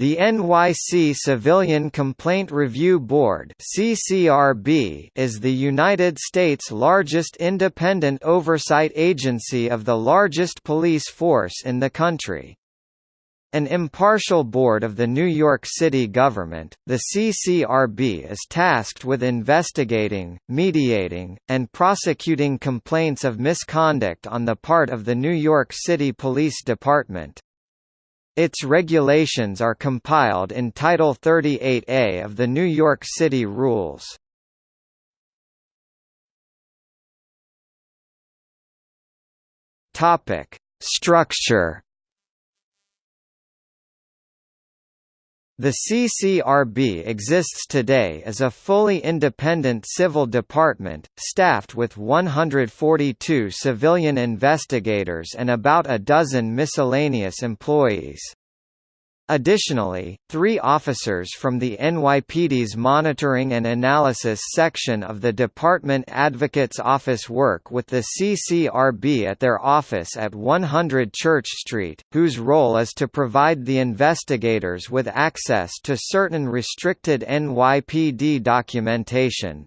The NYC Civilian Complaint Review Board (CCRB) is the United States' largest independent oversight agency of the largest police force in the country. An impartial board of the New York City government, the CCRB is tasked with investigating, mediating, and prosecuting complaints of misconduct on the part of the New York City Police Department. Its regulations are compiled in Title 38A of the New York City Rules. Topic: Structure The CCRB exists today as a fully independent civil department, staffed with 142 civilian investigators and about a dozen miscellaneous employees. Additionally, three officers from the NYPD's Monitoring and Analysis section of the Department Advocate's Office work with the CCRB at their office at 100 Church Street, whose role is to provide the investigators with access to certain restricted NYPD documentation.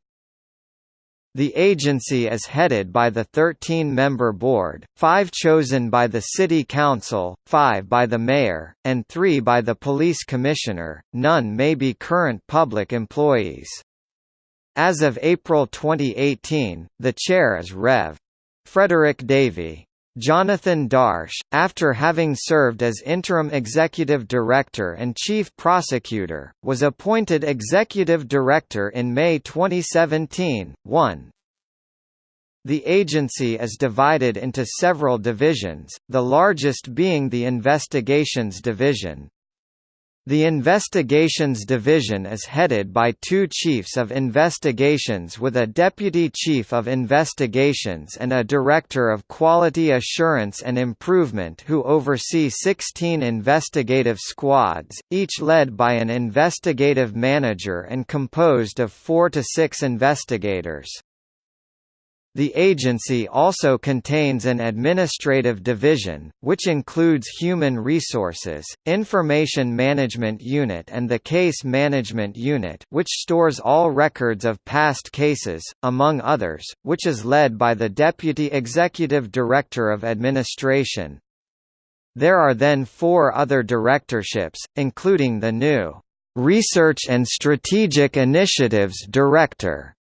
The agency is headed by the 13-member board, five chosen by the City Council, five by the Mayor, and three by the Police Commissioner, none may be current public employees. As of April 2018, the chair is Rev. Frederick Davie. Jonathan Darche, after having served as interim executive director and chief prosecutor, was appointed executive director in May 2017. 1. The agency is divided into several divisions, the largest being the Investigations Division. The Investigations Division is headed by two Chiefs of Investigations with a Deputy Chief of Investigations and a Director of Quality Assurance and Improvement who oversee 16 investigative squads, each led by an investigative manager and composed of four to six investigators. The agency also contains an administrative division, which includes Human Resources, Information Management Unit and the Case Management Unit which stores all records of past cases, among others, which is led by the Deputy Executive Director of Administration. There are then four other directorships, including the new Research and Strategic Initiatives Director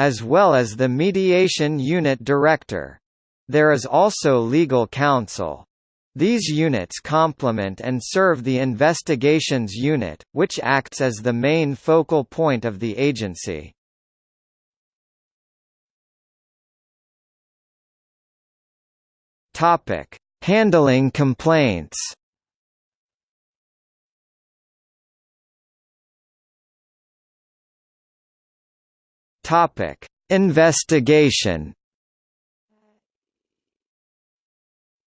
as well as the Mediation Unit Director. There is also legal counsel. These units complement and serve the Investigations Unit, which acts as the main focal point of the agency. Handling complaints Topic: Investigation.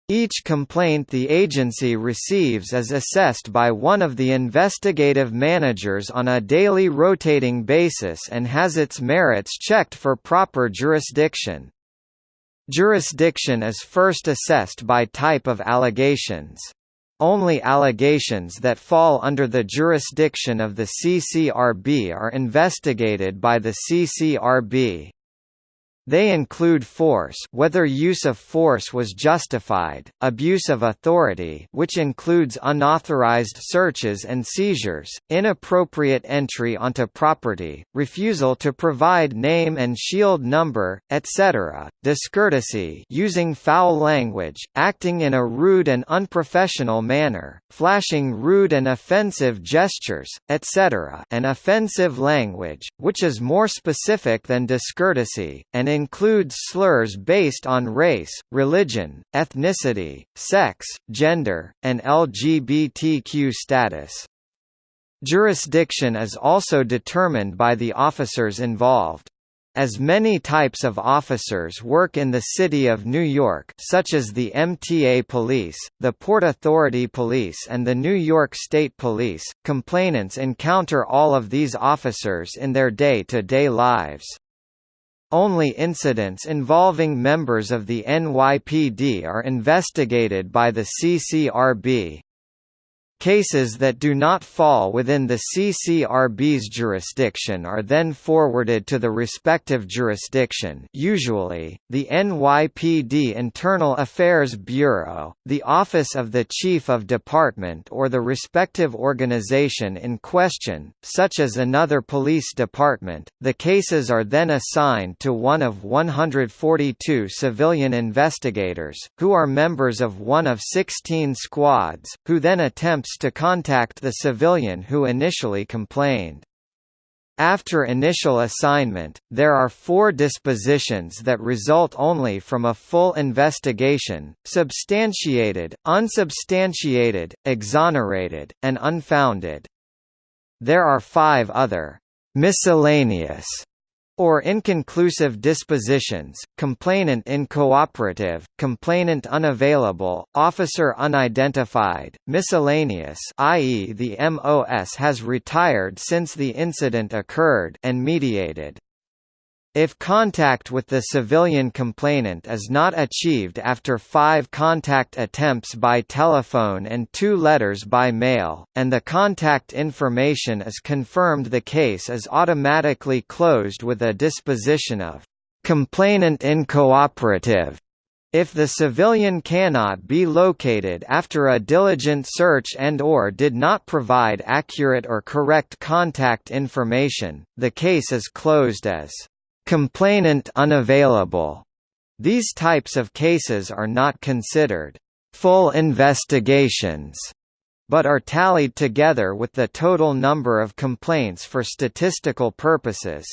Each complaint the agency receives is assessed by one of the investigative managers on a daily rotating basis and has its merits checked for proper jurisdiction. Jurisdiction is first assessed by type of allegations. Only allegations that fall under the jurisdiction of the CCRB are investigated by the CCRB. They include force whether use of force was justified, abuse of authority which includes unauthorized searches and seizures, inappropriate entry onto property, refusal to provide name and shield number, etc., discourtesy using foul language, acting in a rude and unprofessional manner, flashing rude and offensive gestures, etc., and offensive language, which is more specific than discourtesy, and includes slurs based on race, religion, ethnicity, sex, gender, and LGBTQ status. Jurisdiction is also determined by the officers involved. As many types of officers work in the City of New York such as the MTA Police, the Port Authority Police and the New York State Police, complainants encounter all of these officers in their day-to-day -day lives. Only incidents involving members of the NYPD are investigated by the CCRB. Cases that do not fall within the CCRB's jurisdiction are then forwarded to the respective jurisdiction usually, the NYPD Internal Affairs Bureau, the Office of the Chief of Department or the respective organization in question, such as another police department. The cases are then assigned to one of 142 civilian investigators, who are members of one of 16 squads, who then attempt to contact the civilian who initially complained. After initial assignment, there are four dispositions that result only from a full investigation, substantiated, unsubstantiated, exonerated, and unfounded. There are five other miscellaneous or inconclusive dispositions, complainant incooperative, complainant unavailable, officer unidentified, miscellaneous i.e. the MOS has retired since the incident occurred and mediated. If contact with the civilian complainant is not achieved after five contact attempts by telephone and two letters by mail, and the contact information is confirmed the case is automatically closed with a disposition of complainant incooperative. If the civilian cannot be located after a diligent search and or did not provide accurate or correct contact information, the case is closed as Complainant unavailable. These types of cases are not considered full investigations, but are tallied together with the total number of complaints for statistical purposes.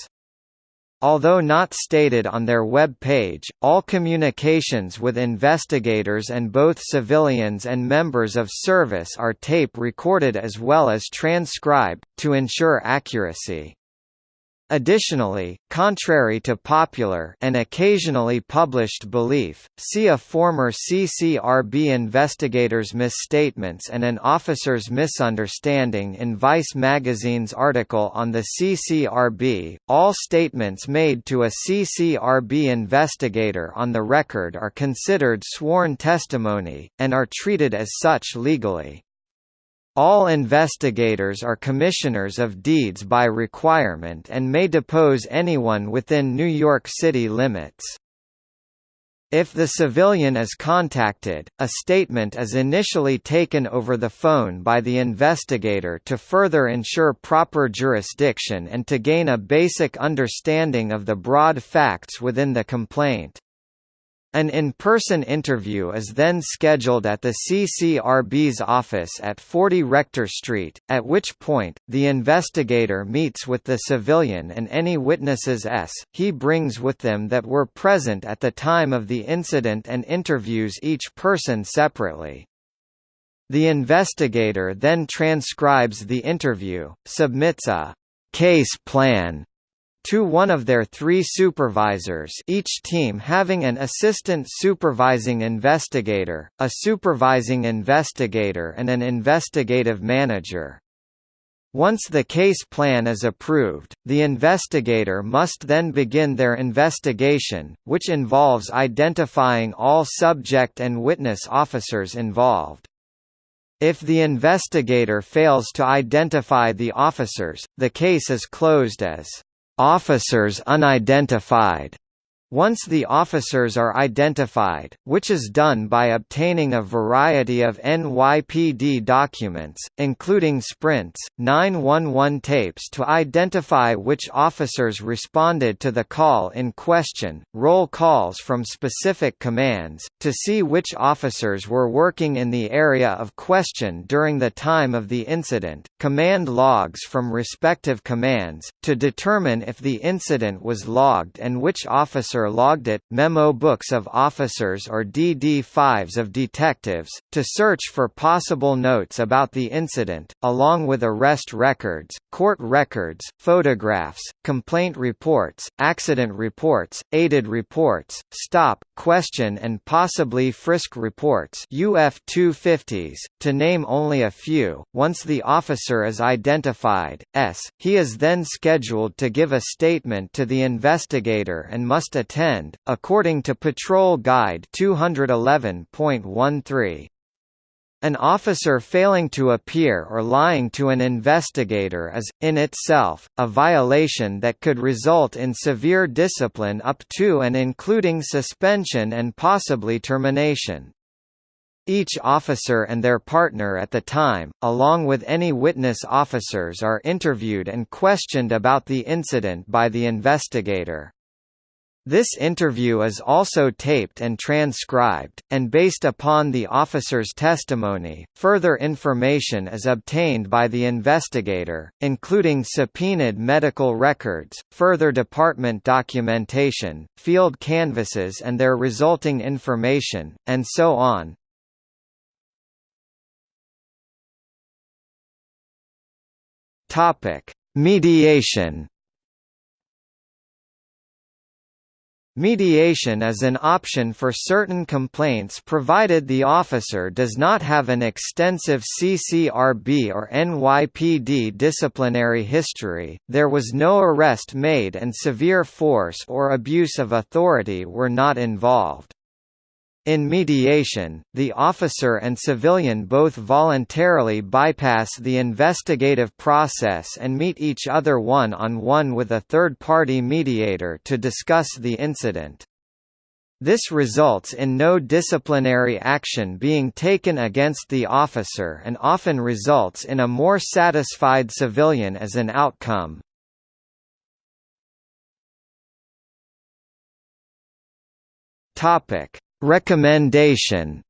Although not stated on their web page, all communications with investigators and both civilians and members of service are tape recorded as well as transcribed, to ensure accuracy. Additionally, contrary to popular and occasionally published belief, see a former CCRB investigator's misstatements and an officer's misunderstanding in Vice magazine's article on the CCRB. All statements made to a CCRB investigator on the record are considered sworn testimony, and are treated as such legally. All investigators are commissioners of deeds by requirement and may depose anyone within New York City limits. If the civilian is contacted, a statement is initially taken over the phone by the investigator to further ensure proper jurisdiction and to gain a basic understanding of the broad facts within the complaint. An in-person interview is then scheduled at the CCRB's office at 40 Rector Street, at which point, the investigator meets with the civilian and any witnesses s he brings with them that were present at the time of the incident and interviews each person separately. The investigator then transcribes the interview, submits a «case plan» to one of their three supervisors each team having an assistant supervising investigator, a supervising investigator and an investigative manager. Once the case plan is approved, the investigator must then begin their investigation, which involves identifying all subject and witness officers involved. If the investigator fails to identify the officers, the case is closed as Officers unidentified once the officers are identified, which is done by obtaining a variety of NYPD documents, including sprints, 911 tapes to identify which officers responded to the call in question, roll calls from specific commands, to see which officers were working in the area of question during the time of the incident, command logs from respective commands, to determine if the incident was logged and which officer logged it, memo books of officers or DD-5s of detectives, to search for possible notes about the incident, along with arrest records, court records, photographs, complaint reports, accident reports, aided reports, stop, question and possibly frisk reports UF-250s, to name only a few. Once the officer is identified, S, he is then scheduled to give a statement to the investigator and must attend, according to Patrol Guide 211.13. An officer failing to appear or lying to an investigator is, in itself, a violation that could result in severe discipline up to and including suspension and possibly termination. Each officer and their partner at the time, along with any witness officers are interviewed and questioned about the incident by the investigator. This interview is also taped and transcribed, and based upon the officer's testimony, further information is obtained by the investigator, including subpoenaed medical records, further department documentation, field canvases and their resulting information, and so on. Mediation Mediation is an option for certain complaints provided the officer does not have an extensive CCRB or NYPD disciplinary history, there was no arrest made and severe force or abuse of authority were not involved. In mediation, the officer and civilian both voluntarily bypass the investigative process and meet each other one-on-one -on -one with a third-party mediator to discuss the incident. This results in no disciplinary action being taken against the officer and often results in a more satisfied civilian as an outcome. Topic Recommendation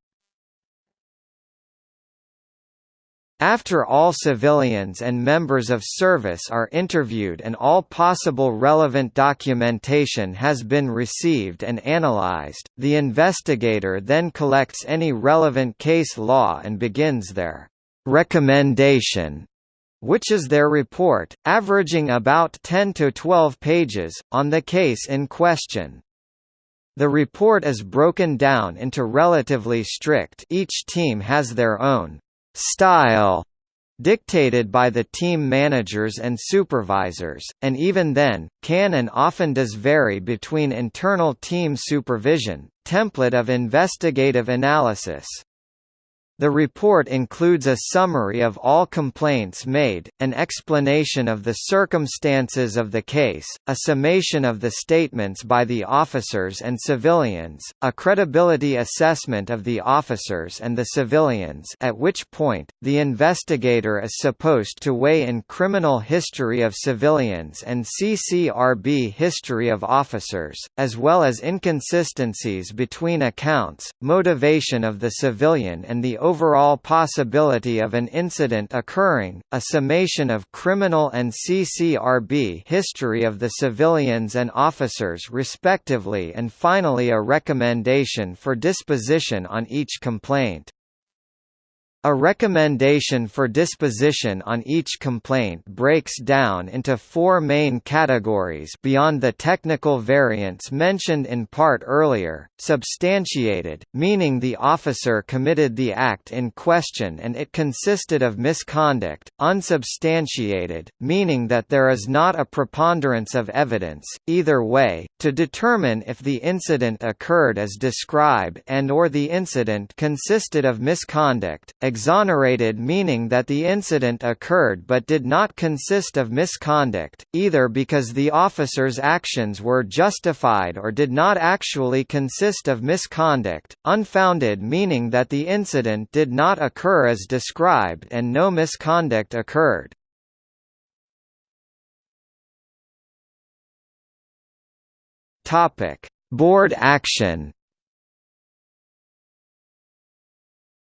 After all civilians and members of service are interviewed and all possible relevant documentation has been received and analyzed, the investigator then collects any relevant case law and begins their recommendation, which is their report, averaging about 10 to 12 pages, on the case in question. The report is broken down into relatively strict each team has their own style dictated by the team managers and supervisors, and even then, can and often does vary between internal team supervision, template of investigative analysis, the report includes a summary of all complaints made, an explanation of the circumstances of the case, a summation of the statements by the officers and civilians, a credibility assessment of the officers and the civilians at which point, the investigator is supposed to weigh in criminal history of civilians and CCRB history of officers, as well as inconsistencies between accounts, motivation of the civilian and the overall possibility of an incident occurring, a summation of criminal and CCRB history of the civilians and officers respectively and finally a recommendation for disposition on each complaint. A recommendation for disposition on each complaint breaks down into four main categories beyond the technical variants mentioned in part earlier, substantiated, meaning the officer committed the act in question and it consisted of misconduct, unsubstantiated, meaning that there is not a preponderance of evidence, either way, to determine if the incident occurred as described and or the incident consisted of misconduct, exonerated meaning that the incident occurred but did not consist of misconduct, either because the officer's actions were justified or did not actually consist of misconduct, unfounded meaning that the incident did not occur as described and no misconduct occurred. Board action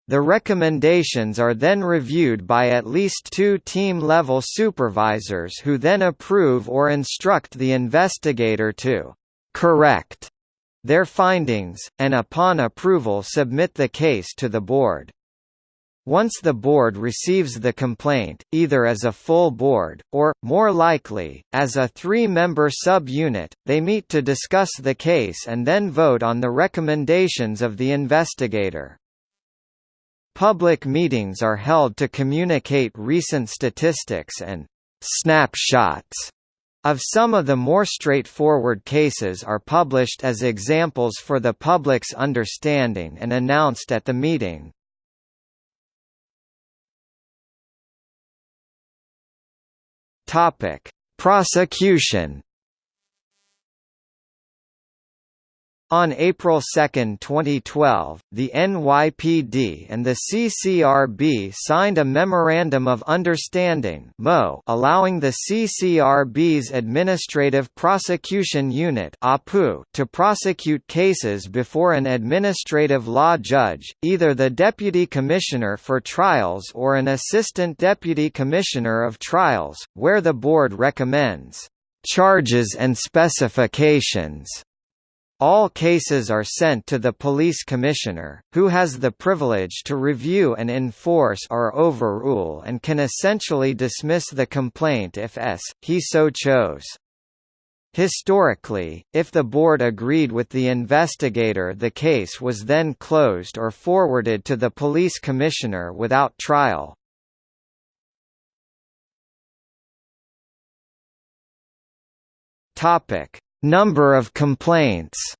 The recommendations are then reviewed by at least two team-level supervisors who then approve or instruct the investigator to «correct» their findings, and upon approval submit the case to the board. Once the board receives the complaint, either as a full board, or, more likely, as a three-member sub-unit, they meet to discuss the case and then vote on the recommendations of the investigator. Public meetings are held to communicate recent statistics and snapshots of some of the more straightforward cases are published as examples for the public's understanding and announced at the meeting. Prosecution On April 2, 2012, the NYPD and the CCRB signed a Memorandum of Understanding allowing the CCRB's Administrative Prosecution Unit to prosecute cases before an administrative law judge, either the Deputy Commissioner for Trials or an Assistant Deputy Commissioner of Trials, where the board recommends charges and specifications all cases are sent to the police commissioner, who has the privilege to review and enforce or overrule and can essentially dismiss the complaint if s. he so chose. Historically, if the board agreed with the investigator the case was then closed or forwarded to the police commissioner without trial. Topic: Number of complaints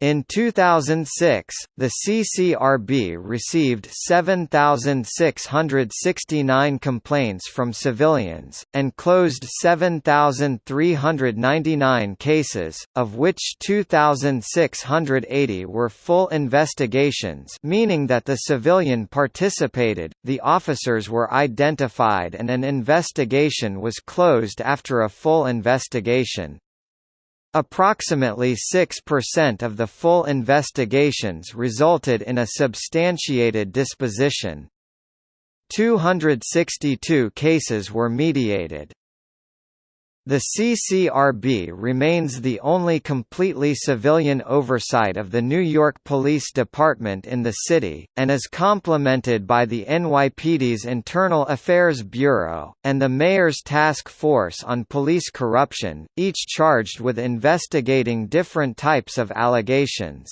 In 2006, the CCRB received 7,669 complaints from civilians, and closed 7,399 cases, of which 2,680 were full investigations meaning that the civilian participated, the officers were identified and an investigation was closed after a full investigation. Approximately 6% of the full investigations resulted in a substantiated disposition. 262 cases were mediated. The CCRB remains the only completely civilian oversight of the New York Police Department in the city, and is complemented by the NYPD's Internal Affairs Bureau, and the Mayor's Task Force on Police Corruption, each charged with investigating different types of allegations.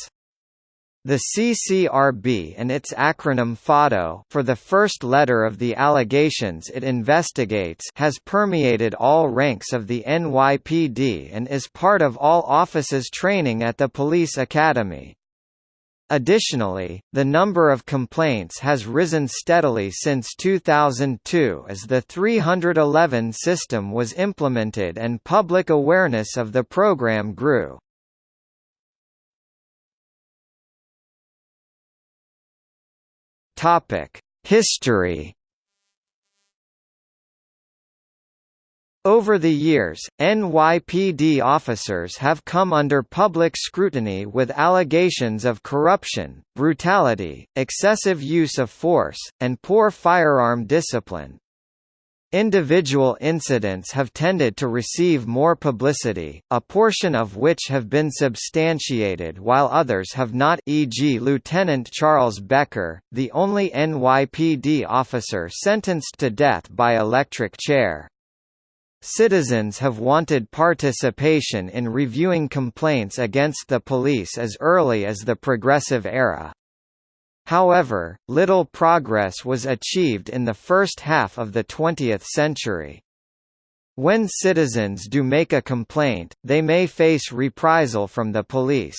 The CCRB and its acronym FADO for the first letter of the allegations it investigates has permeated all ranks of the NYPD and is part of all offices training at the police academy. Additionally, the number of complaints has risen steadily since 2002 as the 311 system was implemented and public awareness of the program grew. History. Over the years, NYPD officers have come under public scrutiny with allegations of corruption, brutality, excessive use of force, and poor firearm discipline. Individual incidents have tended to receive more publicity, a portion of which have been substantiated while others have not e.g. Lieutenant Charles Becker, the only NYPD officer sentenced to death by electric chair. Citizens have wanted participation in reviewing complaints against the police as early as the Progressive era. However, little progress was achieved in the first half of the 20th century. When citizens do make a complaint, they may face reprisal from the police.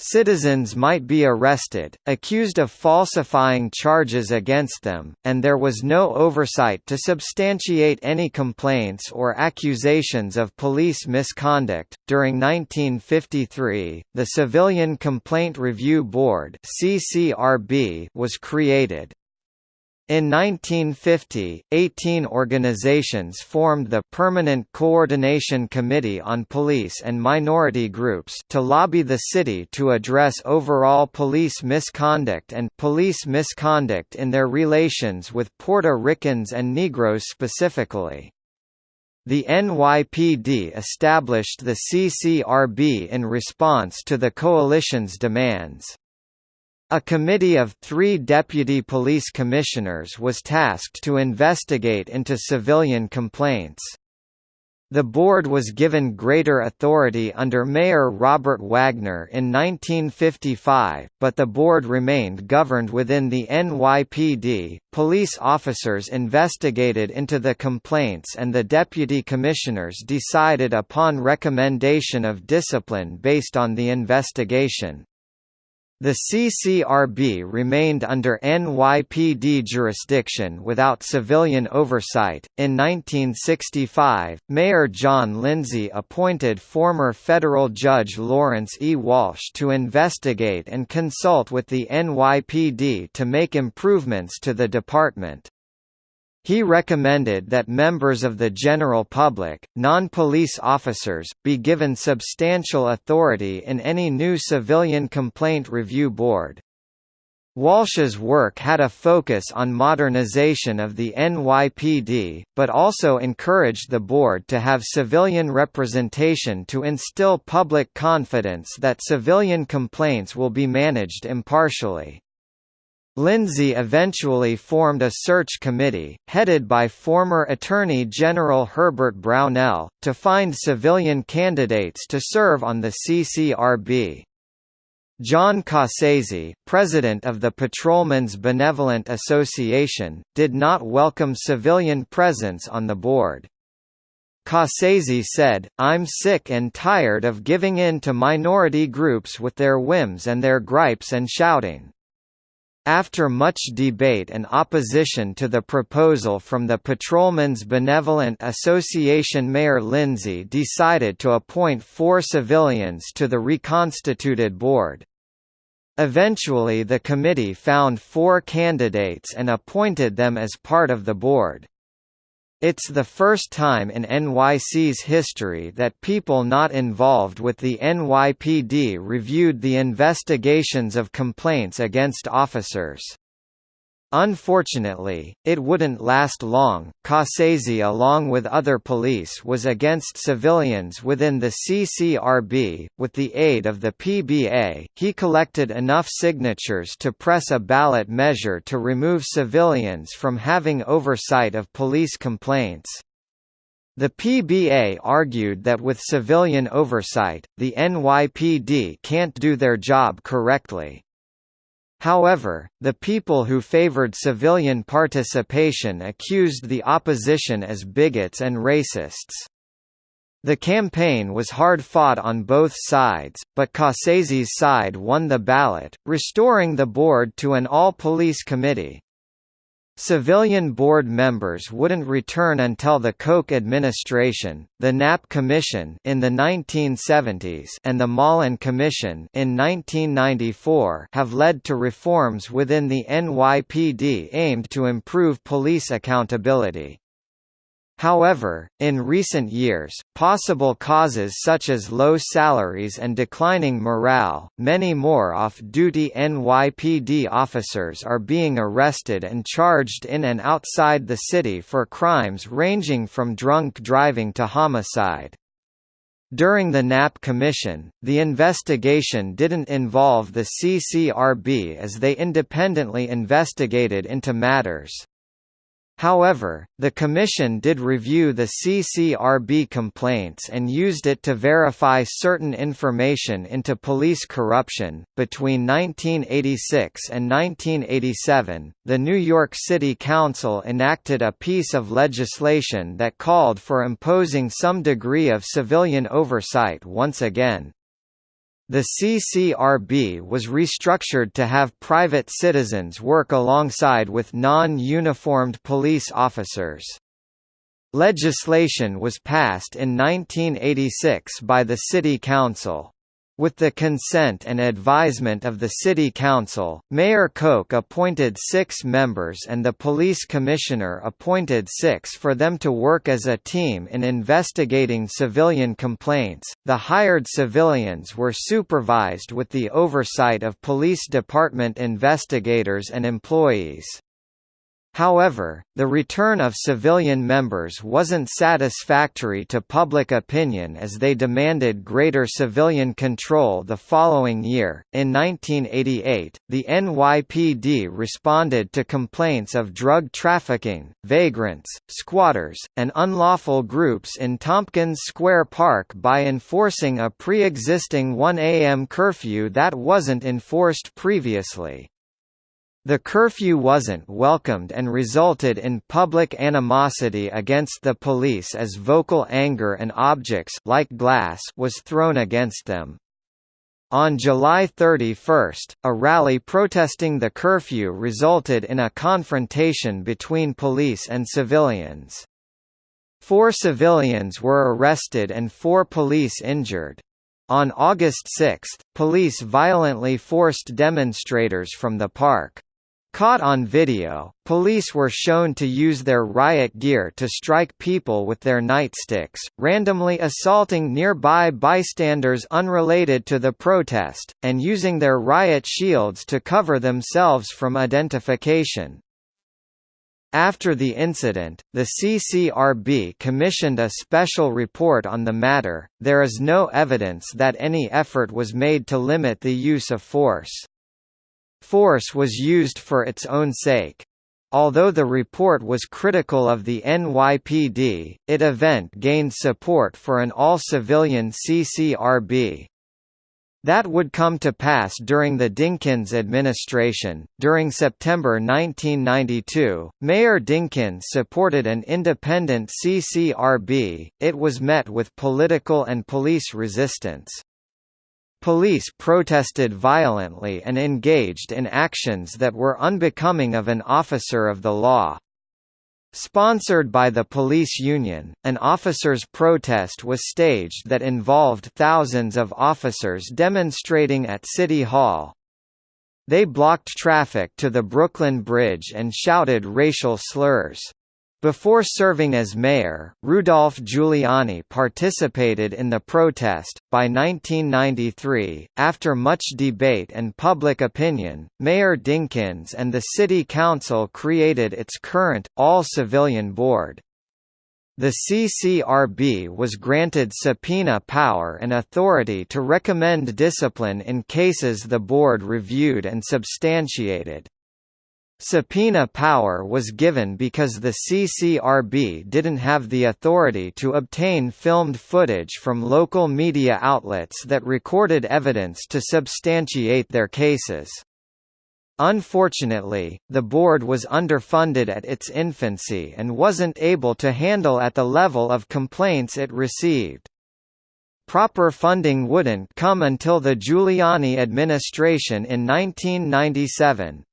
Citizens might be arrested, accused of falsifying charges against them, and there was no oversight to substantiate any complaints or accusations of police misconduct. During 1953, the Civilian Complaint Review Board (CCRB) was created. In 1950, 18 organizations formed the Permanent Coordination Committee on Police and Minority Groups to lobby the city to address overall police misconduct and police misconduct in their relations with Puerto Ricans and Negroes specifically. The NYPD established the CCRB in response to the coalition's demands. A committee of three deputy police commissioners was tasked to investigate into civilian complaints. The board was given greater authority under Mayor Robert Wagner in 1955, but the board remained governed within the NYPD. Police officers investigated into the complaints and the deputy commissioners decided upon recommendation of discipline based on the investigation. The CCRB remained under NYPD jurisdiction without civilian oversight. In 1965, Mayor John Lindsay appointed former federal judge Lawrence E. Walsh to investigate and consult with the NYPD to make improvements to the department. He recommended that members of the general public, non-police officers, be given substantial authority in any new civilian complaint review board. Walsh's work had a focus on modernization of the NYPD, but also encouraged the board to have civilian representation to instill public confidence that civilian complaints will be managed impartially. Lindsay eventually formed a search committee, headed by former Attorney General Herbert Brownell, to find civilian candidates to serve on the CCRB. John Cassese, president of the Patrolmen's Benevolent Association, did not welcome civilian presence on the board. Cassese said, I'm sick and tired of giving in to minority groups with their whims and their gripes and shouting. After much debate and opposition to the proposal from the Patrolmen's Benevolent Association Mayor Lindsay decided to appoint four civilians to the reconstituted board. Eventually the committee found four candidates and appointed them as part of the board. It's the first time in NYC's history that people not involved with the NYPD reviewed the investigations of complaints against officers. Unfortunately, it wouldn't last long. Cassese along with other police was against civilians within the CCRB. With the aid of the PBA, he collected enough signatures to press a ballot measure to remove civilians from having oversight of police complaints. The PBA argued that with civilian oversight, the NYPD can't do their job correctly. However, the people who favored civilian participation accused the opposition as bigots and racists. The campaign was hard fought on both sides, but Cassese's side won the ballot, restoring the board to an all-police committee. Civilian board members wouldn't return until the Koch administration, the Knapp Commission in the 1970s and the Mollen Commission in 1994 have led to reforms within the NYPD aimed to improve police accountability. However, in recent years, possible causes such as low salaries and declining morale, many more off-duty NYPD officers are being arrested and charged in and outside the city for crimes ranging from drunk driving to homicide. During the Knapp Commission, the investigation didn't involve the CCRB as they independently investigated into matters. However, the Commission did review the CCRB complaints and used it to verify certain information into police corruption. Between 1986 and 1987, the New York City Council enacted a piece of legislation that called for imposing some degree of civilian oversight once again. The CCRB was restructured to have private citizens work alongside with non-uniformed police officers. Legislation was passed in 1986 by the City Council. With the consent and advisement of the City Council, Mayor Koch appointed six members and the police commissioner appointed six for them to work as a team in investigating civilian complaints. The hired civilians were supervised with the oversight of police department investigators and employees. However, the return of civilian members wasn't satisfactory to public opinion as they demanded greater civilian control the following year. In 1988, the NYPD responded to complaints of drug trafficking, vagrants, squatters, and unlawful groups in Tompkins Square Park by enforcing a pre existing 1 a.m. curfew that wasn't enforced previously. The curfew wasn't welcomed and resulted in public animosity against the police as vocal anger and objects like glass was thrown against them. On July 31, a rally protesting the curfew resulted in a confrontation between police and civilians. Four civilians were arrested and four police injured. On August 6, police violently forced demonstrators from the park. Caught on video, police were shown to use their riot gear to strike people with their nightsticks, randomly assaulting nearby bystanders unrelated to the protest, and using their riot shields to cover themselves from identification. After the incident, the CCRB commissioned a special report on the matter. There is no evidence that any effort was made to limit the use of force. Force was used for its own sake. Although the report was critical of the NYPD, it event gained support for an all-civilian CCRB. That would come to pass during the Dinkins administration. During September 1992, Mayor Dinkins supported an independent CCRB. It was met with political and police resistance. Police protested violently and engaged in actions that were unbecoming of an officer of the law. Sponsored by the police union, an officers' protest was staged that involved thousands of officers demonstrating at City Hall. They blocked traffic to the Brooklyn Bridge and shouted racial slurs. Before serving as mayor, Rudolph Giuliani participated in the protest. By 1993, after much debate and public opinion, Mayor Dinkins and the City Council created its current, all civilian board. The CCRB was granted subpoena power and authority to recommend discipline in cases the board reviewed and substantiated. Subpoena power was given because the CCRB didn't have the authority to obtain filmed footage from local media outlets that recorded evidence to substantiate their cases. Unfortunately, the board was underfunded at its infancy and wasn't able to handle at the level of complaints it received. Proper funding wouldn't come until the Giuliani administration in 1997,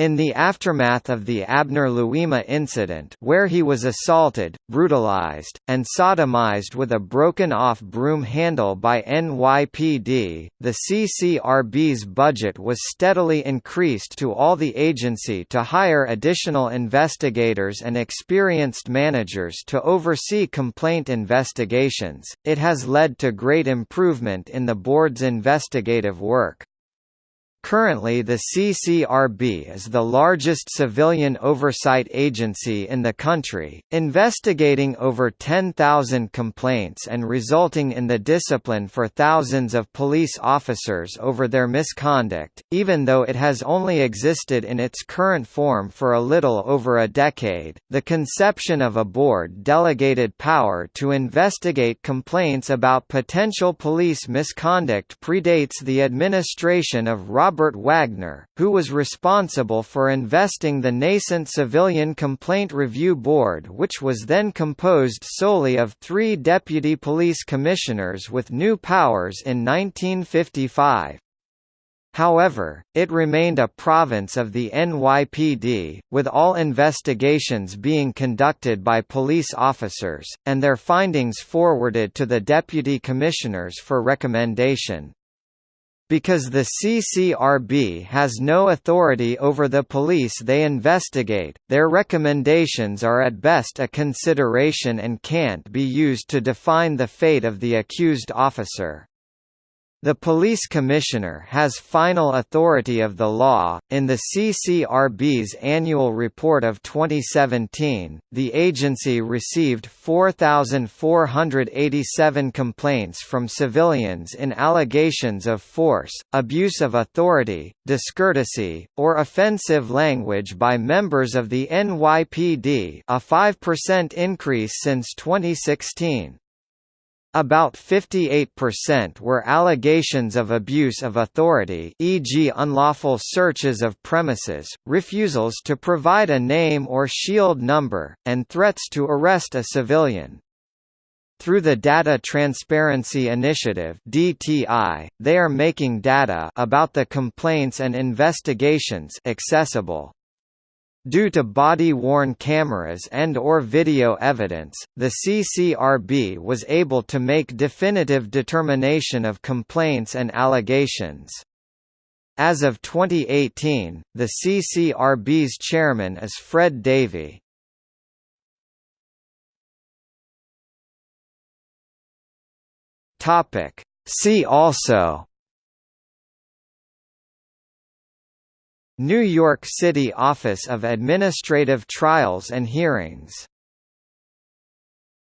in the aftermath of the Abner Louima incident where he was assaulted, brutalized, and sodomized with a broken-off broom handle by NYPD, the CCRB's budget was steadily increased to all the agency to hire additional investigators and experienced managers to oversee complaint investigations. It has led to great improvement in the board's investigative work. Currently the CCRB is the largest civilian oversight agency in the country, investigating over 10,000 complaints and resulting in the discipline for thousands of police officers over their misconduct, even though it has only existed in its current form for a little over a decade. The conception of a board delegated power to investigate complaints about potential police misconduct predates the administration of Robert Robert Wagner, who was responsible for investing the nascent Civilian Complaint Review Board which was then composed solely of three deputy police commissioners with new powers in 1955. However, it remained a province of the NYPD, with all investigations being conducted by police officers, and their findings forwarded to the deputy commissioners for recommendation. Because the CCRB has no authority over the police they investigate, their recommendations are at best a consideration and can't be used to define the fate of the accused officer. The police commissioner has final authority of the law. In the CCRB's annual report of 2017, the agency received 4,487 complaints from civilians in allegations of force, abuse of authority, discourtesy, or offensive language by members of the NYPD, a 5% increase since 2016. About 58% were allegations of abuse of authority e.g. unlawful searches of premises, refusals to provide a name or shield number, and threats to arrest a civilian. Through the Data Transparency Initiative (DTI), they are making data about the complaints and investigations accessible. Due to body-worn cameras and or video evidence, the CCRB was able to make definitive determination of complaints and allegations. As of 2018, the CCRB's chairman is Fred Davie. See also New York City Office of Administrative Trials and Hearings